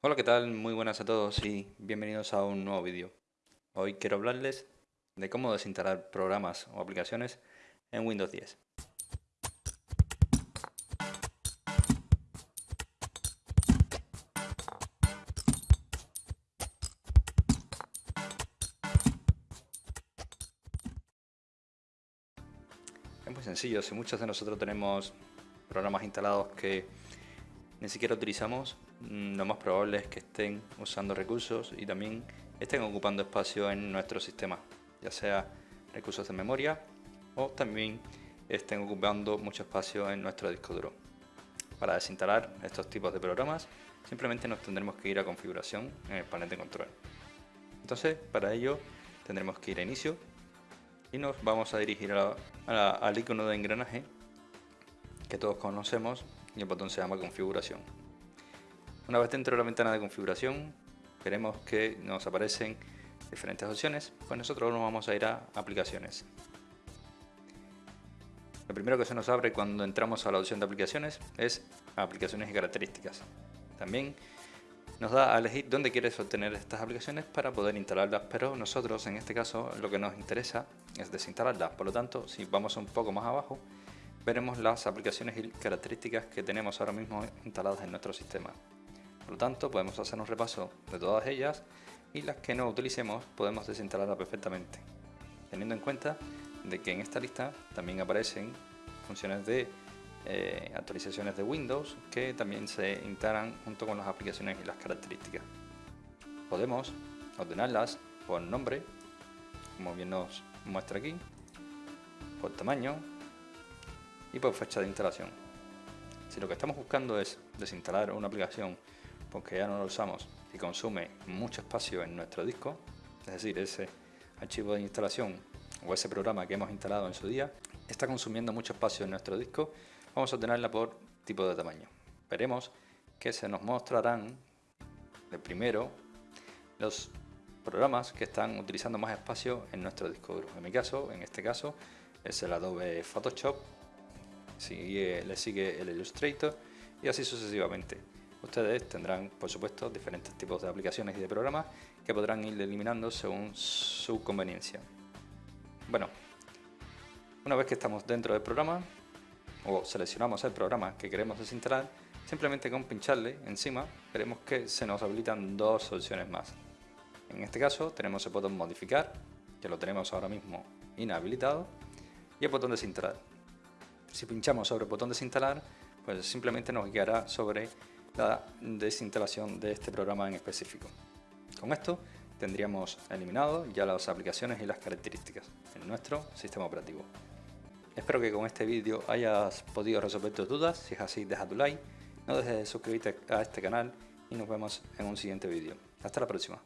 Hola, ¿qué tal? Muy buenas a todos y bienvenidos a un nuevo vídeo. Hoy quiero hablarles de cómo desinstalar programas o aplicaciones en Windows 10. Es muy sencillo, si muchos de nosotros tenemos programas instalados que ni siquiera utilizamos, lo más probable es que estén usando recursos y también estén ocupando espacio en nuestro sistema, ya sea recursos de memoria o también estén ocupando mucho espacio en nuestro disco duro. Para desinstalar estos tipos de programas simplemente nos tendremos que ir a configuración en el panel de control. Entonces para ello tendremos que ir a inicio y nos vamos a dirigir al icono de engranaje que todos conocemos y el botón se llama configuración. Una vez dentro de la ventana de configuración veremos que nos aparecen diferentes opciones, pues nosotros nos vamos a ir a aplicaciones. Lo primero que se nos abre cuando entramos a la opción de aplicaciones es aplicaciones y características. También nos da a elegir dónde quieres obtener estas aplicaciones para poder instalarlas, pero nosotros en este caso lo que nos interesa es desinstalarlas, por lo tanto si vamos un poco más abajo veremos las aplicaciones y características que tenemos ahora mismo instaladas en nuestro sistema. Por lo tanto, podemos hacer un repaso de todas ellas y las que no utilicemos podemos desinstalarlas perfectamente, teniendo en cuenta de que en esta lista también aparecen funciones de eh, actualizaciones de Windows que también se instalan junto con las aplicaciones y las características. Podemos ordenarlas por nombre, como bien nos muestra aquí, por tamaño, y por fecha de instalación. Si lo que estamos buscando es desinstalar una aplicación porque ya no lo usamos y consume mucho espacio en nuestro disco, es decir, ese archivo de instalación o ese programa que hemos instalado en su día, está consumiendo mucho espacio en nuestro disco, vamos a ordenarla por tipo de tamaño. Veremos que se nos mostrarán de primero los programas que están utilizando más espacio en nuestro disco duro. En mi caso, en este caso, es el Adobe Photoshop le sigue el Illustrator y así sucesivamente. Ustedes tendrán, por supuesto, diferentes tipos de aplicaciones y de programas que podrán ir eliminando según su conveniencia. Bueno, una vez que estamos dentro del programa, o seleccionamos el programa que queremos desinstalar, simplemente con pincharle encima veremos que se nos habilitan dos opciones más. En este caso tenemos el botón modificar, que lo tenemos ahora mismo inhabilitado, y el botón desinstalar. Si pinchamos sobre el botón desinstalar, pues simplemente nos guiará sobre la desinstalación de este programa en específico. Con esto tendríamos eliminado ya las aplicaciones y las características en nuestro sistema operativo. Espero que con este vídeo hayas podido resolver tus dudas, si es así deja tu like, no dejes de suscribirte a este canal y nos vemos en un siguiente vídeo. Hasta la próxima.